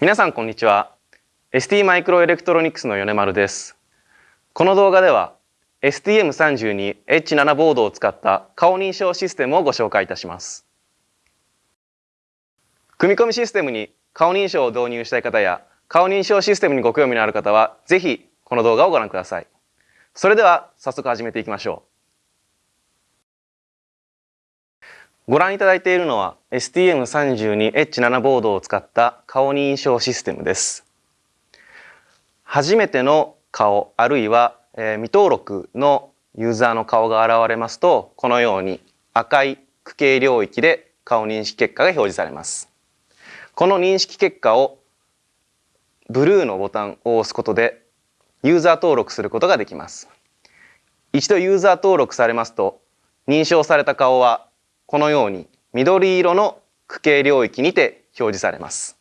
皆さんこんにちは。ST マイクロエレクトロニクスの米丸です。この動画では STM32H7 ボードを使った顔認証システムをご紹介いたします。組み込みシステムに顔認証を導入したい方や顔認証システムにご興味のある方はぜひこの動画をご覧ください。それでは早速始めていきましょう。ご覧いただいているのは STM32H7 ボードを使った顔認証システムです。初めての顔あるいは、え未登録のユーザーの顔が現れますとこのように赤い区形領域で顔認識結果が表示されます。この認識結果をブルーのボタンを押すことでユーザー登録することができます。一度ユーザー登録されますと認証された顔はこのように緑色の区形領域にて表示されます。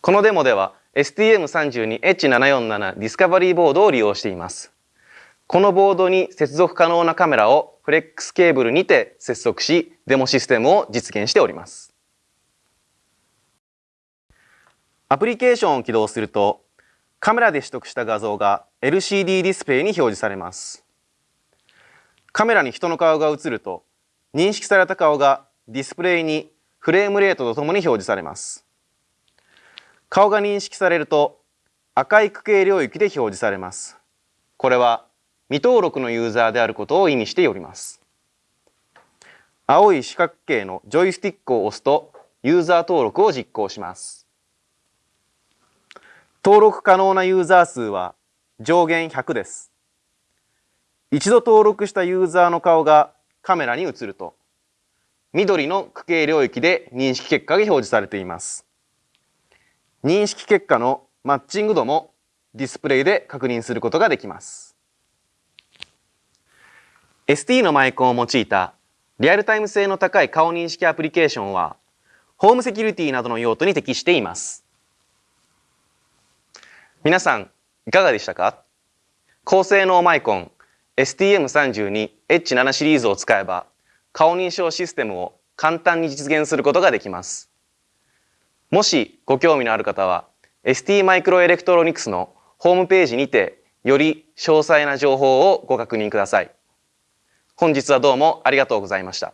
このデモでは STM32H747 ディスカバリーボードを利用しています。このボードに接続可能なカメラをフレックスケーブルにて接続し、デモシステムを実現しております。アプリケーションを起動すると、カメラで取得した画像が LCD ディスプレイに表示されます。カメラに人の顔が映ると認識された顔がディスプレイにフレームレートとともに表示されます。顔が認識されると赤い区形領域で表示されます。これは未登録のユーザーであることを意味しております。青い四角形のジョイスティックを押すとユーザー登録を実行します。登録可能なユーザー数は上限100です。一度登録したユーザーの顔がカメラに映ると緑の区形領域で認識結果が表示されています。認識結果のマッチング度もディスプレイで確認することができます。ST のマイコンを用いたリアルタイム性の高い顔認識アプリケーションはホームセキュリティなどの用途に適しています。皆さんいかがでしたか？高性能マイコン STM32H7 シリーズを使えば顔認証システムを簡単に実現することができます。もしご興味のある方は ST マイクロエレクトロニクスのホームページにてより詳細な情報をご確認ください。本日はどうもありがとうございました。